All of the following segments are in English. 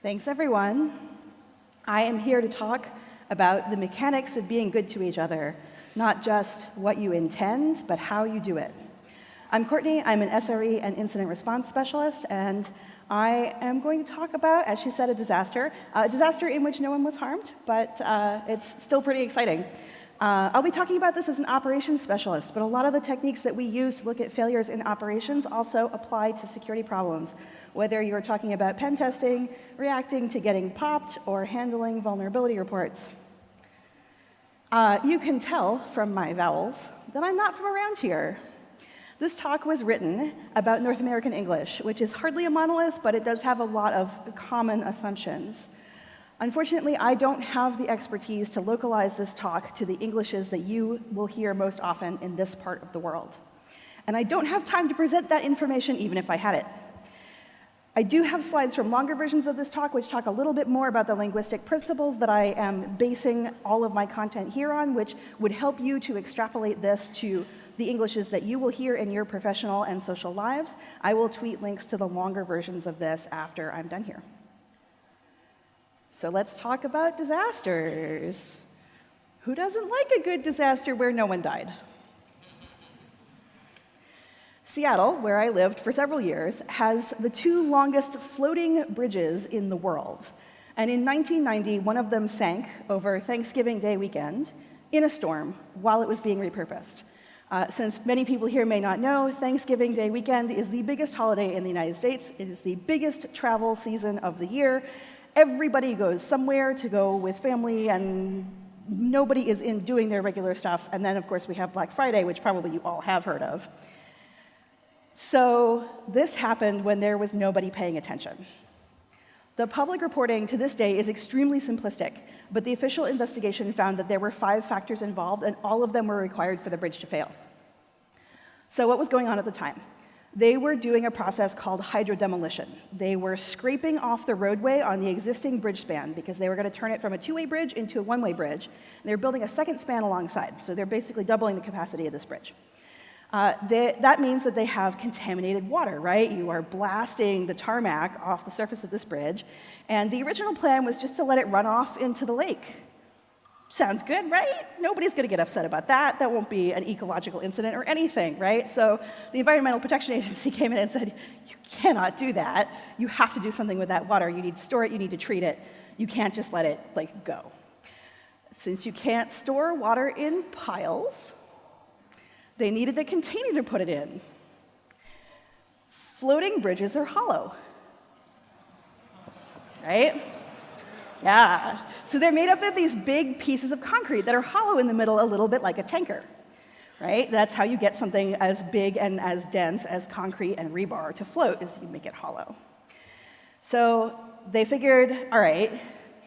Thanks, everyone. I am here to talk about the mechanics of being good to each other, not just what you intend, but how you do it. I'm Courtney. I'm an SRE and incident response specialist, and I am going to talk about, as she said, a disaster, a disaster in which no one was harmed, but uh, it's still pretty exciting. Uh, I'll be talking about this as an operations specialist, but a lot of the techniques that we use to look at failures in operations also apply to security problems, whether you're talking about pen testing, reacting to getting popped, or handling vulnerability reports. Uh, you can tell from my vowels that I'm not from around here. This talk was written about North American English, which is hardly a monolith, but it does have a lot of common assumptions. Unfortunately, I don't have the expertise to localize this talk to the Englishes that you will hear most often in this part of the world. And I don't have time to present that information even if I had it. I do have slides from longer versions of this talk which talk a little bit more about the linguistic principles that I am basing all of my content here on, which would help you to extrapolate this to the Englishes that you will hear in your professional and social lives. I will tweet links to the longer versions of this after I'm done here. So let's talk about disasters. Who doesn't like a good disaster where no one died? Seattle, where I lived for several years, has the two longest floating bridges in the world. And in 1990, one of them sank over Thanksgiving Day weekend in a storm while it was being repurposed. Uh, since many people here may not know, Thanksgiving Day weekend is the biggest holiday in the United States. It is the biggest travel season of the year, everybody goes somewhere to go with family and nobody is in doing their regular stuff. And then, of course, we have Black Friday, which probably you all have heard of. So this happened when there was nobody paying attention. The public reporting to this day is extremely simplistic, but the official investigation found that there were five factors involved, and all of them were required for the bridge to fail. So what was going on at the time? They were doing a process called hydrodemolition. They were scraping off the roadway on the existing bridge span because they were going to turn it from a two-way bridge into a one-way bridge. And they were building a second span alongside, so they're basically doubling the capacity of this bridge. Uh, they, that means that they have contaminated water, right? You are blasting the tarmac off the surface of this bridge, and the original plan was just to let it run off into the lake. Sounds good, right? Nobody's going to get upset about that. That won't be an ecological incident or anything, right? So the Environmental Protection Agency came in and said, you cannot do that. You have to do something with that water. You need to store it. You need to treat it. You can't just let it like go. Since you can't store water in piles, they needed the container to put it in. Floating bridges are hollow, right? Yeah. So they're made up of these big pieces of concrete that are hollow in the middle, a little bit like a tanker, right? That's how you get something as big and as dense as concrete and rebar to float, is you make it hollow. So they figured, all right,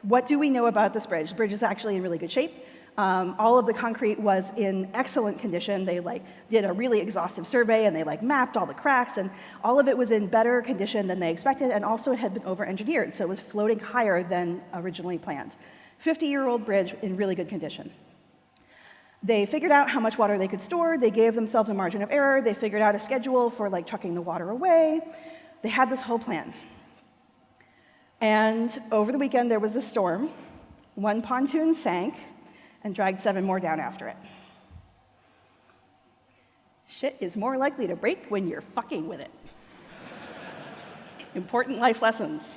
what do we know about this bridge? The bridge is actually in really good shape. Um, all of the concrete was in excellent condition. They like did a really exhaustive survey and they like mapped all the cracks and all of it was in better condition than they expected and also it had been over-engineered, so it was floating higher than originally planned. 50-year-old bridge in really good condition. They figured out how much water they could store. They gave themselves a margin of error. They figured out a schedule for like trucking the water away. They had this whole plan. And over the weekend, there was a storm. One pontoon sank, and dragged seven more down after it. Shit is more likely to break when you're fucking with it. Important life lessons.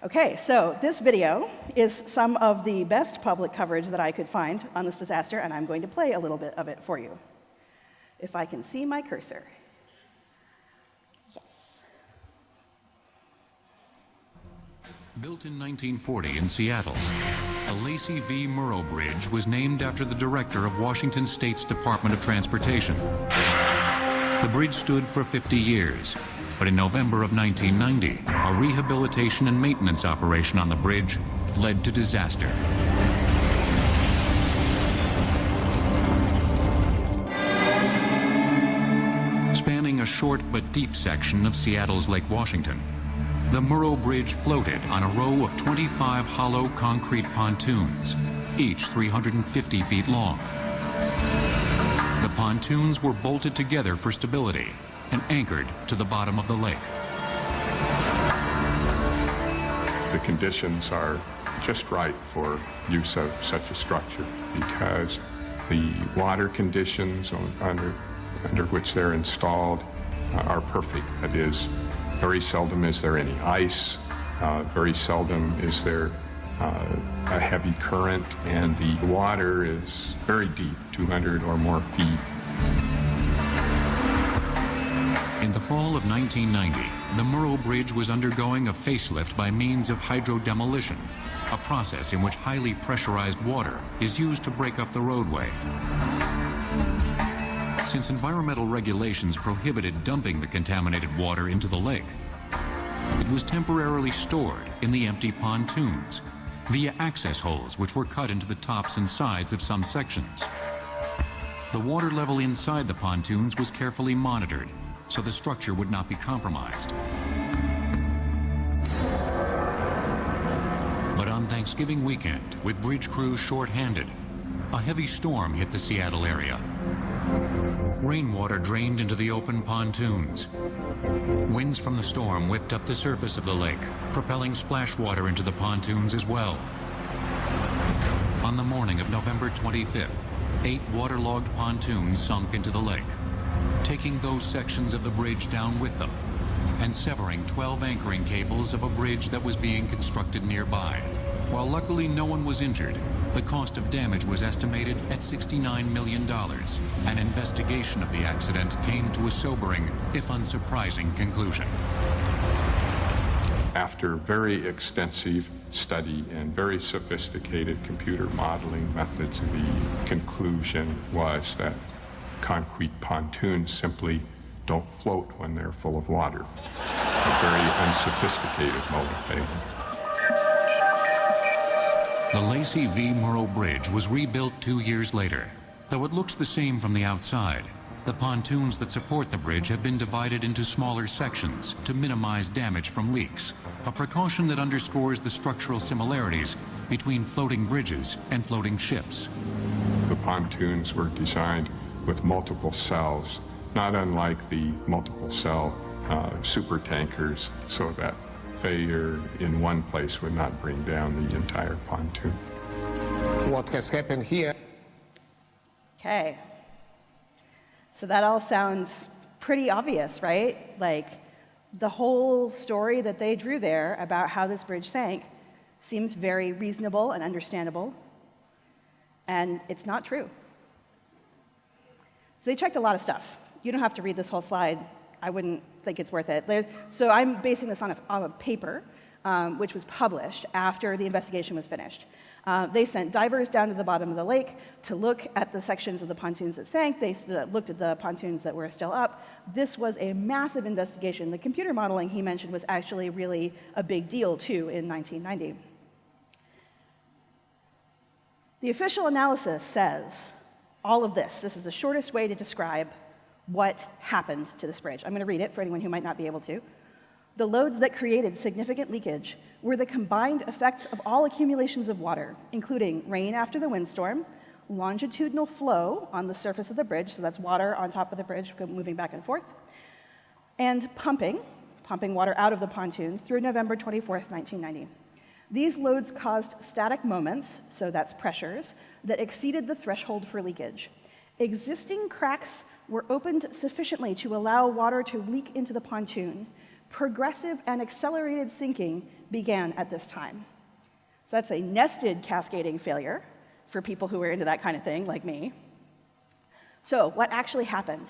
Okay, so this video is some of the best public coverage that I could find on this disaster, and I'm going to play a little bit of it for you. If I can see my cursor. Yes. Built in 1940 in Seattle, the Lacey V. Murrow Bridge was named after the director of Washington State's Department of Transportation. The bridge stood for 50 years, but in November of 1990, a rehabilitation and maintenance operation on the bridge led to disaster. Spanning a short but deep section of Seattle's Lake Washington, the Murrow Bridge floated on a row of 25 hollow concrete pontoons, each 350 feet long. The pontoons were bolted together for stability and anchored to the bottom of the lake. the conditions are just right for use of such a structure because the water conditions on, under, under which they're installed are perfect. That is, very seldom is there any ice, uh, very seldom is there uh, a heavy current, and the water is very deep, 200 or more feet. In the fall of 1990, the Murrow Bridge was undergoing a facelift by means of hydrodemolition, a process in which highly pressurized water is used to break up the roadway. Since environmental regulations prohibited dumping the contaminated water into the lake, it was temporarily stored in the empty pontoons via access holes which were cut into the tops and sides of some sections. The water level inside the pontoons was carefully monitored so the structure would not be compromised. But on Thanksgiving weekend, with bridge crews short-handed, a heavy storm hit the Seattle area. Rainwater drained into the open pontoons. Winds from the storm whipped up the surface of the lake, propelling splash water into the pontoons as well. On the morning of November 25th, eight waterlogged pontoons sunk into the lake, taking those sections of the bridge down with them and severing 12 anchoring cables of a bridge that was being constructed nearby. While luckily no one was injured, the cost of damage was estimated at $69 million. An investigation of the accident came to a sobering, if unsurprising, conclusion. After very extensive study and very sophisticated computer modeling methods, the conclusion was that concrete pontoons simply don't float when they're full of water. A very unsophisticated mode of failing. The Lacey V. Murrow Bridge was rebuilt two years later. Though it looks the same from the outside, the pontoons that support the bridge have been divided into smaller sections to minimize damage from leaks, a precaution that underscores the structural similarities between floating bridges and floating ships. The pontoons were designed with multiple cells, not unlike the multiple cell uh, super tankers, so that failure in one place would not bring down the entire pontoon. What has happened here Okay. So that all sounds pretty obvious, right? Like the whole story that they drew there about how this bridge sank seems very reasonable and understandable. And it's not true. So they checked a lot of stuff. You don't have to read this whole slide. I wouldn't think it's worth it. So I'm basing this on a, on a paper, um, which was published after the investigation was finished. Uh, they sent divers down to the bottom of the lake to look at the sections of the pontoons that sank. They uh, looked at the pontoons that were still up. This was a massive investigation. The computer modeling he mentioned was actually really a big deal, too, in 1990. The official analysis says all of this. This is the shortest way to describe what happened to this bridge. I'm going to read it for anyone who might not be able to. The loads that created significant leakage were the combined effects of all accumulations of water, including rain after the windstorm, longitudinal flow on the surface of the bridge, so that's water on top of the bridge moving back and forth, and pumping, pumping water out of the pontoons through November 24th, 1990. These loads caused static moments, so that's pressures, that exceeded the threshold for leakage. Existing cracks were opened sufficiently to allow water to leak into the pontoon. Progressive and accelerated sinking began at this time. So that's a nested cascading failure for people who are into that kind of thing, like me. So, what actually happened?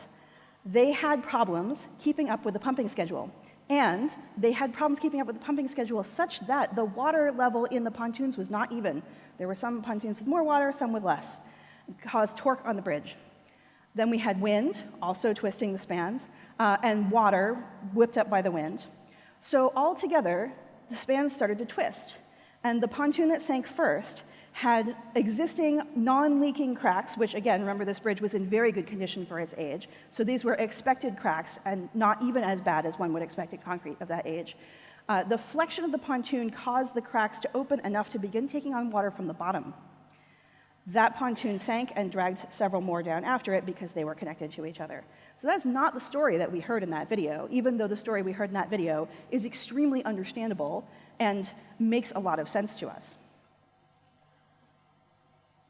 They had problems keeping up with the pumping schedule. And they had problems keeping up with the pumping schedule such that the water level in the pontoons was not even. There were some pontoons with more water, some with less. It caused torque on the bridge. Then we had wind, also twisting the spans, uh, and water whipped up by the wind. So all together, the spans started to twist. And the pontoon that sank first had existing non-leaking cracks, which again, remember this bridge was in very good condition for its age. So these were expected cracks and not even as bad as one would expect in concrete of that age. Uh, the flexion of the pontoon caused the cracks to open enough to begin taking on water from the bottom. That pontoon sank and dragged several more down after it because they were connected to each other. So that's not the story that we heard in that video, even though the story we heard in that video is extremely understandable and makes a lot of sense to us.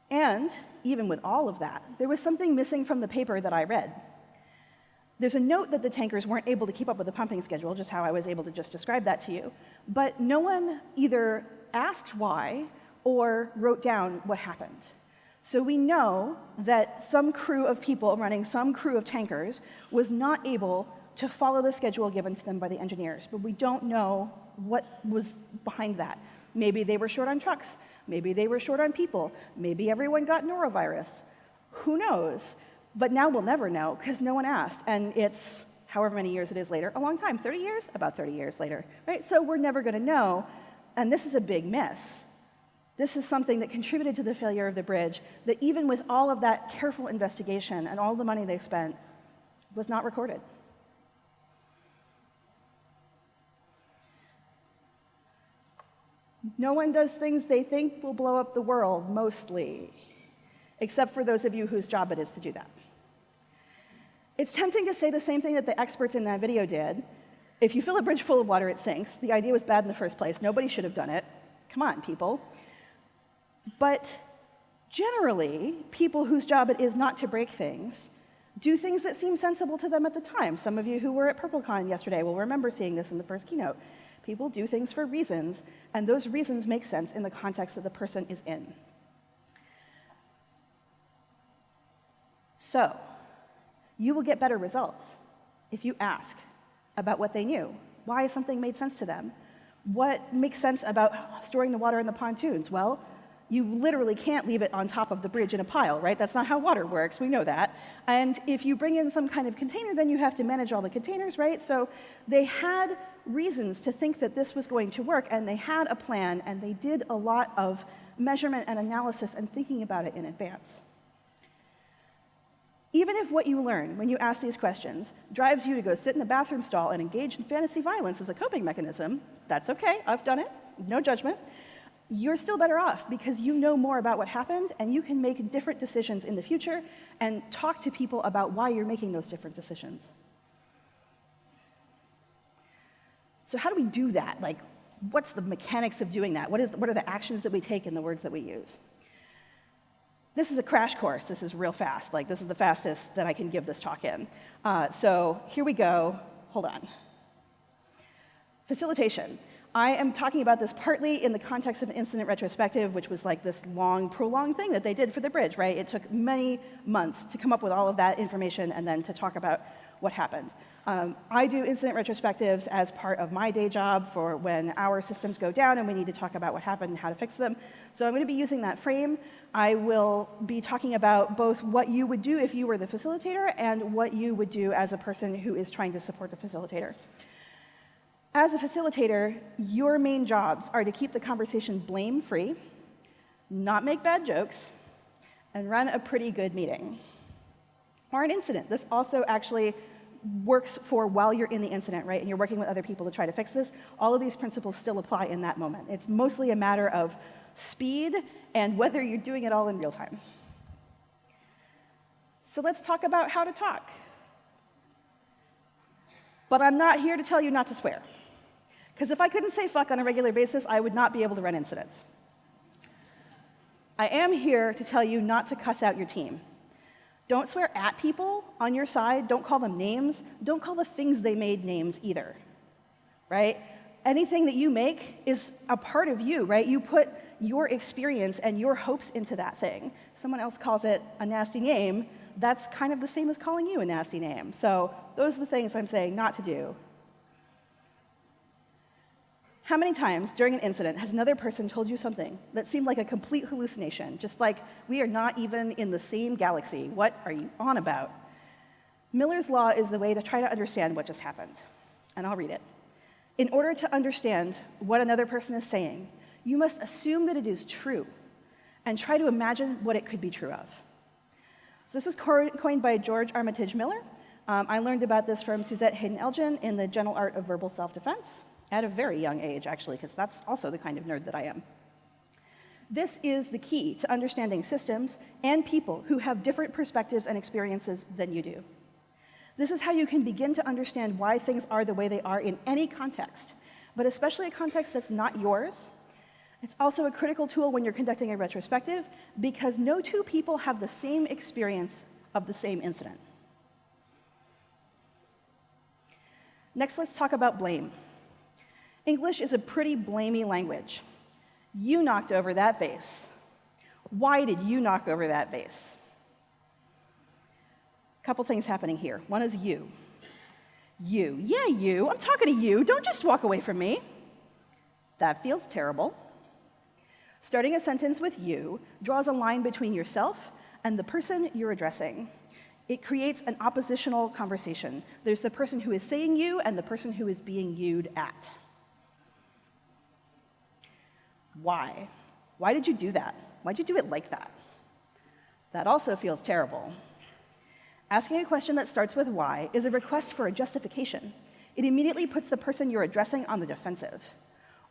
And even with all of that, there was something missing from the paper that I read. There's a note that the tankers weren't able to keep up with the pumping schedule, just how I was able to just describe that to you. But no one either asked why or wrote down what happened. So we know that some crew of people running some crew of tankers was not able to follow the schedule given to them by the engineers, but we don't know what was behind that. Maybe they were short on trucks, maybe they were short on people, maybe everyone got norovirus. Who knows? But now we'll never know because no one asked. And it's however many years it is later, a long time, 30 years? About 30 years later, right? So we're never going to know. And this is a big miss. This is something that contributed to the failure of the bridge that even with all of that careful investigation and all the money they spent was not recorded. No one does things they think will blow up the world, mostly, except for those of you whose job it is to do that. It's tempting to say the same thing that the experts in that video did. If you fill a bridge full of water, it sinks. The idea was bad in the first place. Nobody should have done it. Come on, people. But generally, people whose job it is not to break things do things that seem sensible to them at the time. Some of you who were at PurpleCon yesterday will remember seeing this in the first keynote. People do things for reasons, and those reasons make sense in the context that the person is in. So, you will get better results if you ask about what they knew, why something made sense to them, what makes sense about storing the water in the pontoons. Well, you literally can't leave it on top of the bridge in a pile, right? That's not how water works, we know that. And if you bring in some kind of container, then you have to manage all the containers, right? So they had reasons to think that this was going to work, and they had a plan, and they did a lot of measurement and analysis and thinking about it in advance. Even if what you learn when you ask these questions drives you to go sit in a bathroom stall and engage in fantasy violence as a coping mechanism, that's okay, I've done it, no judgment you're still better off because you know more about what happened and you can make different decisions in the future and talk to people about why you're making those different decisions. So how do we do that? Like, what's the mechanics of doing that? What, is, what are the actions that we take and the words that we use? This is a crash course. This is real fast. Like, this is the fastest that I can give this talk in. Uh, so here we go. Hold on. Facilitation. I am talking about this partly in the context of an incident retrospective, which was like this long, prolonged thing that they did for the bridge, right? It took many months to come up with all of that information and then to talk about what happened. Um, I do incident retrospectives as part of my day job for when our systems go down and we need to talk about what happened and how to fix them. So I'm going to be using that frame. I will be talking about both what you would do if you were the facilitator and what you would do as a person who is trying to support the facilitator. As a facilitator, your main jobs are to keep the conversation blame-free, not make bad jokes, and run a pretty good meeting. Or an incident. This also actually works for while you're in the incident, right, and you're working with other people to try to fix this. All of these principles still apply in that moment. It's mostly a matter of speed and whether you're doing it all in real time. So let's talk about how to talk. But I'm not here to tell you not to swear. Because if I couldn't say fuck on a regular basis, I would not be able to run incidents. I am here to tell you not to cuss out your team. Don't swear at people on your side. Don't call them names. Don't call the things they made names either, right? Anything that you make is a part of you, right? You put your experience and your hopes into that thing. Someone else calls it a nasty name. That's kind of the same as calling you a nasty name. So those are the things I'm saying not to do how many times during an incident has another person told you something that seemed like a complete hallucination, just like, we are not even in the same galaxy, what are you on about? Miller's Law is the way to try to understand what just happened, and I'll read it. In order to understand what another person is saying, you must assume that it is true and try to imagine what it could be true of. So this was coined by George Armitage Miller. Um, I learned about this from Suzette Haden Elgin in the Gentle Art of Verbal Self-Defense at a very young age, actually, because that's also the kind of nerd that I am. This is the key to understanding systems and people who have different perspectives and experiences than you do. This is how you can begin to understand why things are the way they are in any context, but especially a context that's not yours. It's also a critical tool when you're conducting a retrospective because no two people have the same experience of the same incident. Next, let's talk about blame. English is a pretty blamey language. You knocked over that vase. Why did you knock over that vase? A couple things happening here. One is you. You. Yeah, you. I'm talking to you. Don't just walk away from me. That feels terrible. Starting a sentence with you draws a line between yourself and the person you're addressing. It creates an oppositional conversation. There's the person who is saying you and the person who is being viewed at. Why? Why did you do that? Why'd you do it like that? That also feels terrible. Asking a question that starts with why is a request for a justification. It immediately puts the person you're addressing on the defensive.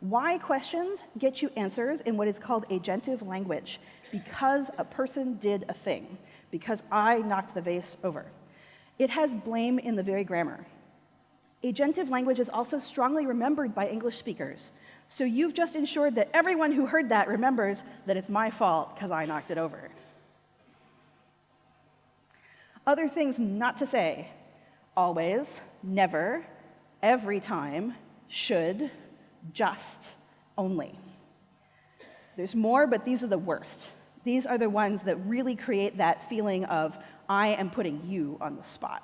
Why questions get you answers in what is called agentive language, because a person did a thing, because I knocked the vase over. It has blame in the very grammar. Agentive language is also strongly remembered by English speakers, so you've just ensured that everyone who heard that remembers that it's my fault because I knocked it over. Other things not to say always, never, every time, should, just, only. There's more, but these are the worst. These are the ones that really create that feeling of, I am putting you on the spot.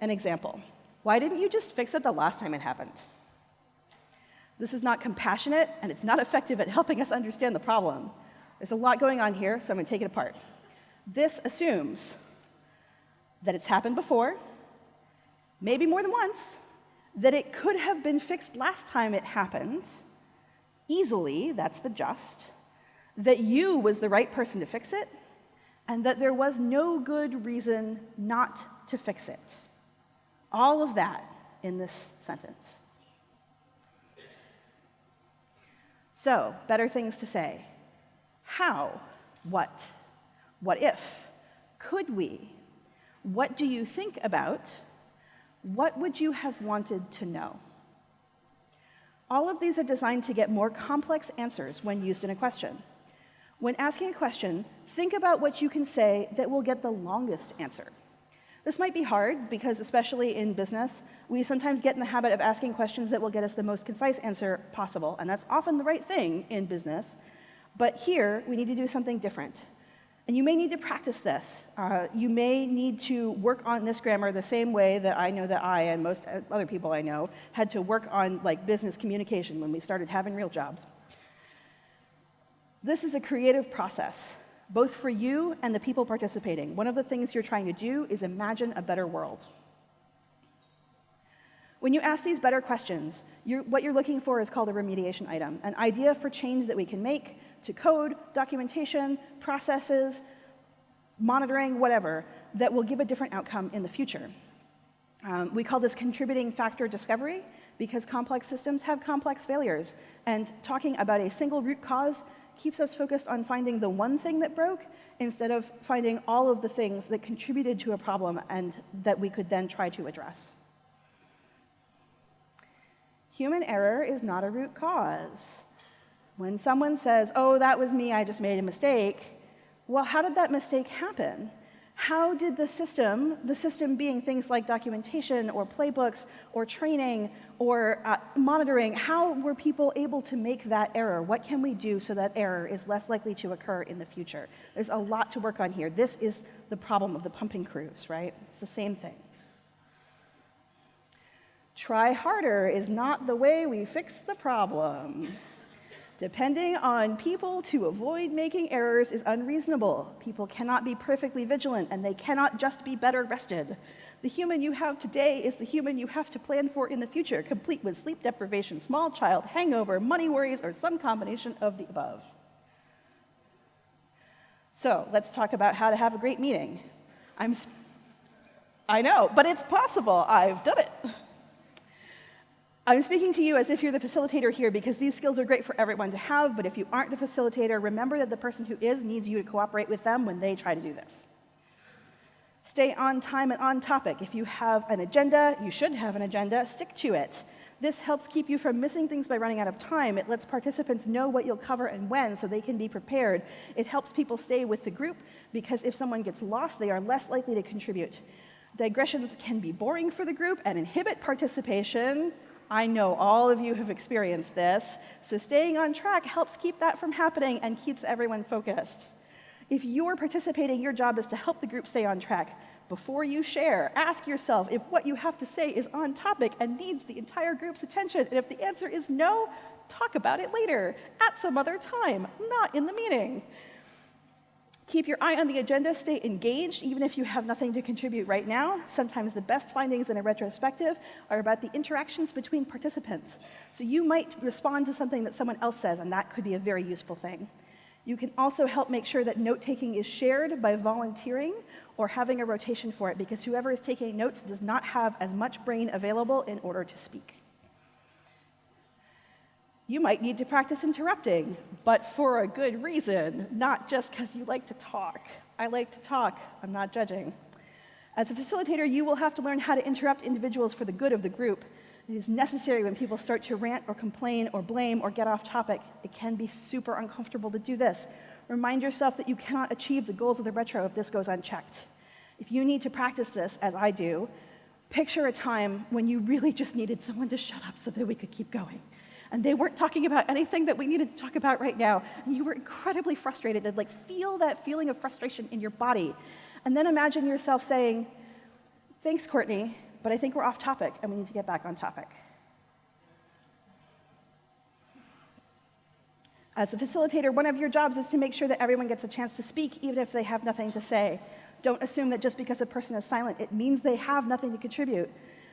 An example why didn't you just fix it the last time it happened? This is not compassionate, and it's not effective at helping us understand the problem. There's a lot going on here, so I'm going to take it apart. This assumes that it's happened before, maybe more than once, that it could have been fixed last time it happened, easily, that's the just, that you was the right person to fix it, and that there was no good reason not to fix it. All of that in this sentence. So, better things to say. How? What? What if? Could we? What do you think about? What would you have wanted to know? All of these are designed to get more complex answers when used in a question. When asking a question, think about what you can say that will get the longest answer. This might be hard because, especially in business, we sometimes get in the habit of asking questions that will get us the most concise answer possible, and that's often the right thing in business. But here, we need to do something different. And you may need to practice this. Uh, you may need to work on this grammar the same way that I know that I and most other people I know had to work on like business communication when we started having real jobs. This is a creative process both for you and the people participating. One of the things you're trying to do is imagine a better world. When you ask these better questions, you're, what you're looking for is called a remediation item, an idea for change that we can make to code, documentation, processes, monitoring, whatever, that will give a different outcome in the future. Um, we call this contributing factor discovery because complex systems have complex failures, and talking about a single root cause keeps us focused on finding the one thing that broke instead of finding all of the things that contributed to a problem and that we could then try to address. Human error is not a root cause. When someone says, oh, that was me, I just made a mistake, well, how did that mistake happen? How did the system, the system being things like documentation or playbooks or training or uh, monitoring, how were people able to make that error? What can we do so that error is less likely to occur in the future? There's a lot to work on here. This is the problem of the pumping crews, right? It's the same thing. Try harder is not the way we fix the problem. Depending on people to avoid making errors is unreasonable. People cannot be perfectly vigilant, and they cannot just be better rested. The human you have today is the human you have to plan for in the future, complete with sleep deprivation, small child, hangover, money worries, or some combination of the above. So let's talk about how to have a great meeting. I'm, I know, but it's possible. I've done it. I'm speaking to you as if you're the facilitator here because these skills are great for everyone to have, but if you aren't the facilitator, remember that the person who is needs you to cooperate with them when they try to do this. Stay on time and on topic. If you have an agenda, you should have an agenda, stick to it. This helps keep you from missing things by running out of time. It lets participants know what you'll cover and when so they can be prepared. It helps people stay with the group because if someone gets lost, they are less likely to contribute. Digressions can be boring for the group and inhibit participation, I know all of you have experienced this, so staying on track helps keep that from happening and keeps everyone focused. If you're participating, your job is to help the group stay on track. Before you share, ask yourself if what you have to say is on topic and needs the entire group's attention, and if the answer is no, talk about it later, at some other time, not in the meeting. Keep your eye on the agenda, stay engaged, even if you have nothing to contribute right now. Sometimes the best findings in a retrospective are about the interactions between participants. So you might respond to something that someone else says, and that could be a very useful thing. You can also help make sure that note-taking is shared by volunteering or having a rotation for it, because whoever is taking notes does not have as much brain available in order to speak. You might need to practice interrupting, but for a good reason, not just because you like to talk. I like to talk, I'm not judging. As a facilitator, you will have to learn how to interrupt individuals for the good of the group. It is necessary when people start to rant or complain or blame or get off topic. It can be super uncomfortable to do this. Remind yourself that you cannot achieve the goals of the retro if this goes unchecked. If you need to practice this, as I do, picture a time when you really just needed someone to shut up so that we could keep going and they weren't talking about anything that we needed to talk about right now, and you were incredibly frustrated, and like feel that feeling of frustration in your body. And then imagine yourself saying, thanks, Courtney, but I think we're off topic, and we need to get back on topic. As a facilitator, one of your jobs is to make sure that everyone gets a chance to speak, even if they have nothing to say. Don't assume that just because a person is silent, it means they have nothing to contribute.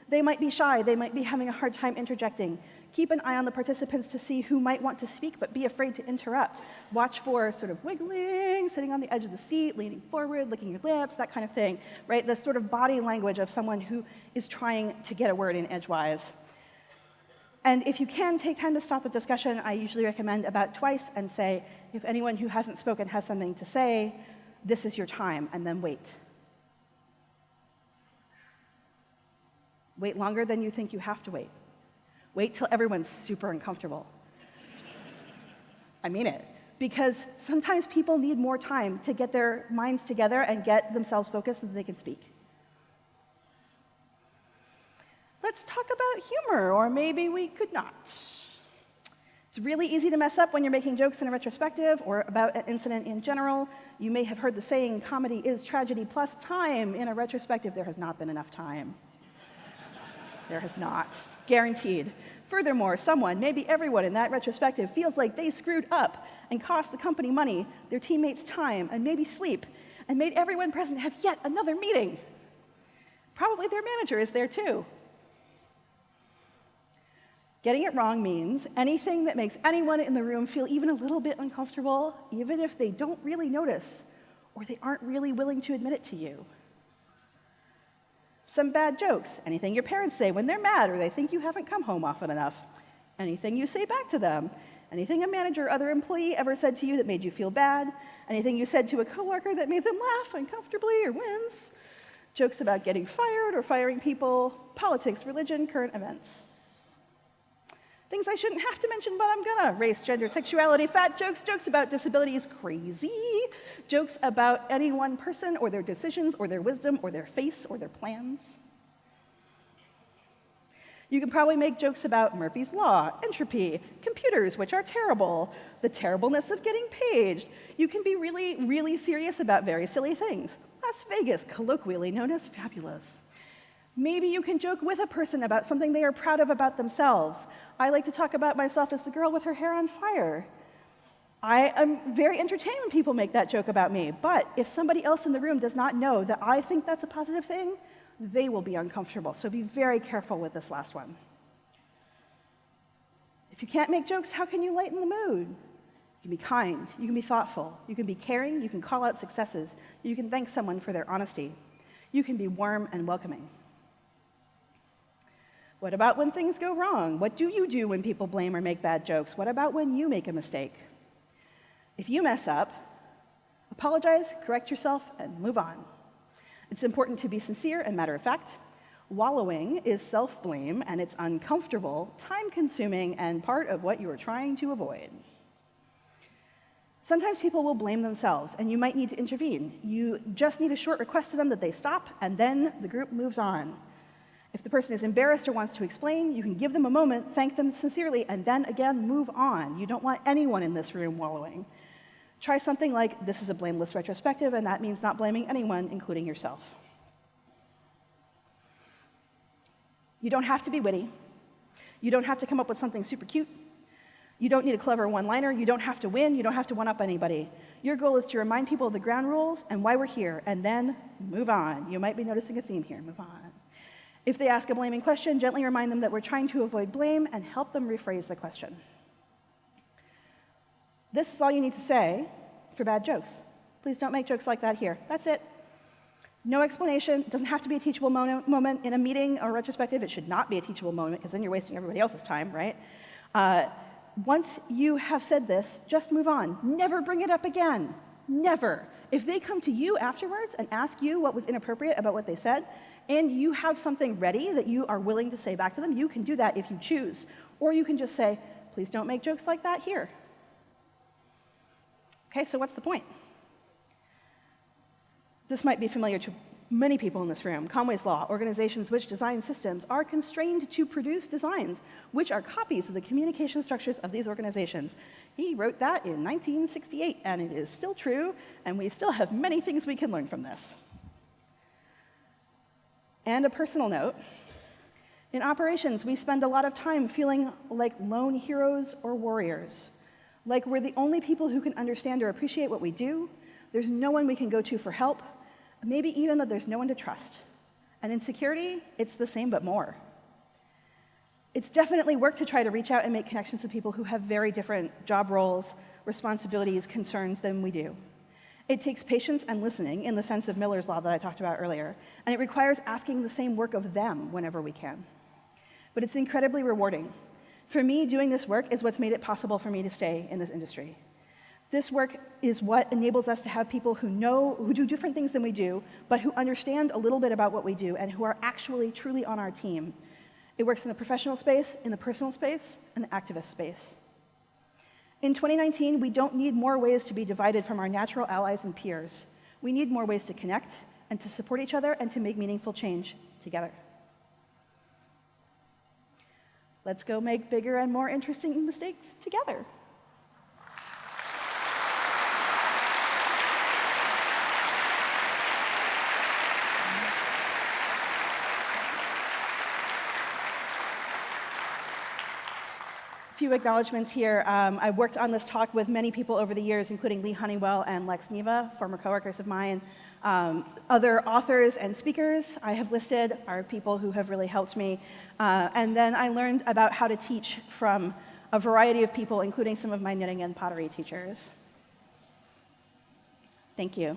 They might be shy, they might be having a hard time interjecting. Keep an eye on the participants to see who might want to speak but be afraid to interrupt. Watch for sort of wiggling, sitting on the edge of the seat, leaning forward, licking your lips, that kind of thing, right? The sort of body language of someone who is trying to get a word in edgewise. And if you can take time to stop the discussion, I usually recommend about twice and say, if anyone who hasn't spoken has something to say, this is your time, and then wait. Wait longer than you think you have to wait. Wait till everyone's super uncomfortable. I mean it. Because sometimes people need more time to get their minds together and get themselves focused so that they can speak. Let's talk about humor, or maybe we could not. It's really easy to mess up when you're making jokes in a retrospective or about an incident in general. You may have heard the saying, comedy is tragedy plus time. In a retrospective, there has not been enough time. there has not guaranteed. Furthermore, someone, maybe everyone in that retrospective, feels like they screwed up and cost the company money, their teammates time, and maybe sleep, and made everyone present have yet another meeting. Probably their manager is there too. Getting it wrong means anything that makes anyone in the room feel even a little bit uncomfortable, even if they don't really notice or they aren't really willing to admit it to you. Some bad jokes, anything your parents say when they're mad or they think you haven't come home often enough. Anything you say back to them. Anything a manager or other employee ever said to you that made you feel bad. Anything you said to a coworker that made them laugh uncomfortably or wince. Jokes about getting fired or firing people. Politics, religion, current events. Things I shouldn't have to mention, but I'm gonna. Race, gender, sexuality, fat jokes, jokes about disabilities, crazy. Jokes about any one person or their decisions or their wisdom or their face or their plans. You can probably make jokes about Murphy's Law, entropy, computers, which are terrible, the terribleness of getting paged. You can be really, really serious about very silly things. Las Vegas, colloquially known as fabulous. Maybe you can joke with a person about something they are proud of about themselves. I like to talk about myself as the girl with her hair on fire. I am very entertained when people make that joke about me, but if somebody else in the room does not know that I think that's a positive thing, they will be uncomfortable. So be very careful with this last one. If you can't make jokes, how can you lighten the mood? You can be kind, you can be thoughtful, you can be caring, you can call out successes, you can thank someone for their honesty, you can be warm and welcoming. What about when things go wrong? What do you do when people blame or make bad jokes? What about when you make a mistake? If you mess up, apologize, correct yourself, and move on. It's important to be sincere and matter of fact. Wallowing is self blame, and it's uncomfortable, time consuming, and part of what you are trying to avoid. Sometimes people will blame themselves, and you might need to intervene. You just need a short request to them that they stop, and then the group moves on. If the person is embarrassed or wants to explain, you can give them a moment, thank them sincerely, and then again move on. You don't want anyone in this room wallowing. Try something like this is a blameless retrospective, and that means not blaming anyone, including yourself. You don't have to be witty. You don't have to come up with something super cute. You don't need a clever one liner. You don't have to win. You don't have to one up anybody. Your goal is to remind people of the ground rules and why we're here, and then move on. You might be noticing a theme here. Move on. If they ask a blaming question, gently remind them that we're trying to avoid blame and help them rephrase the question. This is all you need to say for bad jokes. Please don't make jokes like that here. That's it. No explanation. It doesn't have to be a teachable mo moment in a meeting or retrospective. It should not be a teachable moment because then you're wasting everybody else's time, right? Uh, once you have said this, just move on. Never bring it up again. Never. If they come to you afterwards and ask you what was inappropriate about what they said, and you have something ready that you are willing to say back to them, you can do that if you choose. Or you can just say, please don't make jokes like that here. Okay, so what's the point? This might be familiar to many people in this room. Conway's Law, organizations which design systems are constrained to produce designs which are copies of the communication structures of these organizations. He wrote that in 1968, and it is still true, and we still have many things we can learn from this. And a personal note, in operations, we spend a lot of time feeling like lone heroes or warriors, like we're the only people who can understand or appreciate what we do. There's no one we can go to for help, maybe even that there's no one to trust. And in security, it's the same but more. It's definitely work to try to reach out and make connections with people who have very different job roles, responsibilities, concerns than we do. It takes patience and listening in the sense of Miller's Law that I talked about earlier, and it requires asking the same work of them whenever we can. But it's incredibly rewarding. For me, doing this work is what's made it possible for me to stay in this industry. This work is what enables us to have people who know, who do different things than we do, but who understand a little bit about what we do and who are actually truly on our team. It works in the professional space, in the personal space, and the activist space. In 2019, we don't need more ways to be divided from our natural allies and peers. We need more ways to connect and to support each other and to make meaningful change together. Let's go make bigger and more interesting mistakes together. Few acknowledgments here. Um, I've worked on this talk with many people over the years, including Lee Honeywell and Lex Neva, former coworkers of mine. Um, other authors and speakers I have listed are people who have really helped me. Uh, and then I learned about how to teach from a variety of people, including some of my knitting and pottery teachers. Thank you.